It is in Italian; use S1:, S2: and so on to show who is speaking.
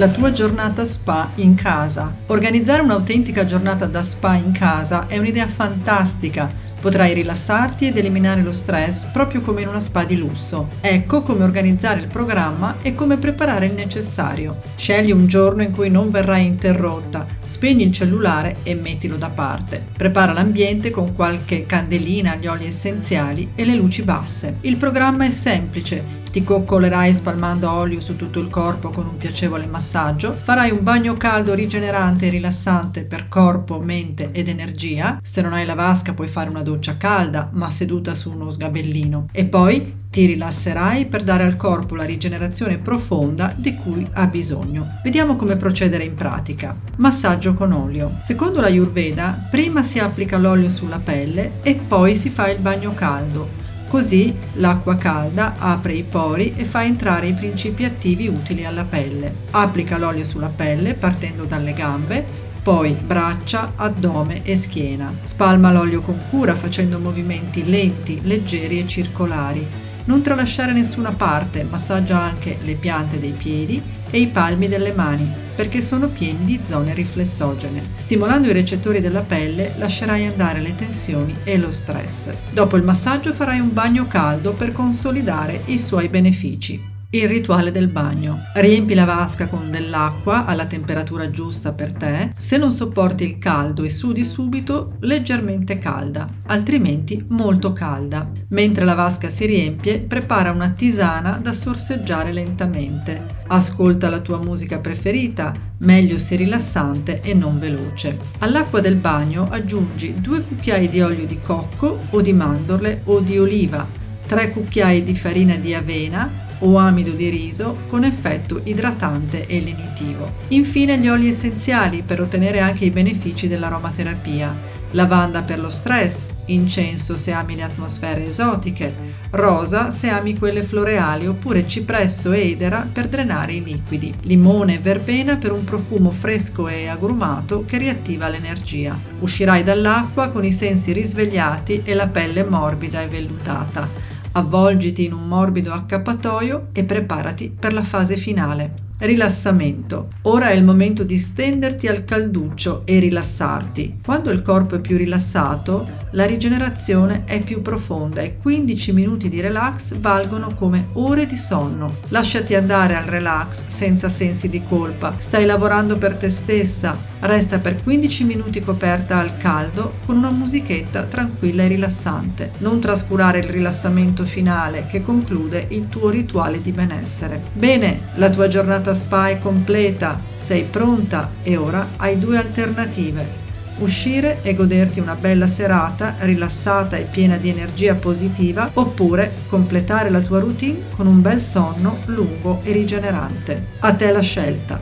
S1: la tua giornata spa in casa. Organizzare un'autentica giornata da spa in casa è un'idea fantastica Potrai rilassarti ed eliminare lo stress proprio come in una spa di lusso. Ecco come organizzare il programma e come preparare il necessario. Scegli un giorno in cui non verrai interrotta, spegni il cellulare e mettilo da parte. Prepara l'ambiente con qualche candelina, gli oli essenziali e le luci basse. Il programma è semplice, ti coccolerai spalmando olio su tutto il corpo con un piacevole massaggio, farai un bagno caldo rigenerante e rilassante per corpo, mente ed energia. Se non hai la vasca puoi fare una doccia calda, ma seduta su uno sgabellino. E poi ti rilasserai per dare al corpo la rigenerazione profonda di cui ha bisogno. Vediamo come procedere in pratica. Massaggio con olio. Secondo la Ayurveda, prima si applica l'olio sulla pelle e poi si fa il bagno caldo Così l'acqua calda apre i pori e fa entrare i principi attivi utili alla pelle. Applica l'olio sulla pelle partendo dalle gambe, poi braccia, addome e schiena. Spalma l'olio con cura facendo movimenti lenti, leggeri e circolari. Non tralasciare nessuna parte, massaggia anche le piante dei piedi e i palmi delle mani perché sono pieni di zone riflessogene. Stimolando i recettori della pelle lascerai andare le tensioni e lo stress. Dopo il massaggio farai un bagno caldo per consolidare i suoi benefici. Il rituale del bagno. Riempi la vasca con dell'acqua alla temperatura giusta per te. Se non sopporti il caldo e sudi subito, leggermente calda, altrimenti molto calda. Mentre la vasca si riempie, prepara una tisana da sorseggiare lentamente. Ascolta la tua musica preferita, meglio se rilassante e non veloce. All'acqua del bagno aggiungi due cucchiai di olio di cocco o di mandorle o di oliva, tre cucchiai di farina di avena o amido di riso con effetto idratante e lenitivo. Infine gli oli essenziali per ottenere anche i benefici dell'aromaterapia. Lavanda per lo stress, incenso se ami le atmosfere esotiche, rosa se ami quelle floreali oppure cipresso e edera per drenare i liquidi, limone e verbena per un profumo fresco e agrumato che riattiva l'energia. Uscirai dall'acqua con i sensi risvegliati e la pelle morbida e vellutata. Avvolgiti in un morbido accappatoio e preparati per la fase finale. Rilassamento. Ora è il momento di stenderti al calduccio e rilassarti. Quando il corpo è più rilassato, la rigenerazione è più profonda e 15 minuti di relax valgono come ore di sonno. Lasciati andare al relax senza sensi di colpa. Stai lavorando per te stessa. Resta per 15 minuti coperta al caldo con una musichetta tranquilla e rilassante. Non trascurare il rilassamento finale che conclude il tuo rituale di benessere. Bene, la tua giornata giornata spa è completa, sei pronta e ora hai due alternative. Uscire e goderti una bella serata rilassata e piena di energia positiva oppure completare la tua routine con un bel sonno lungo e rigenerante. A te la scelta.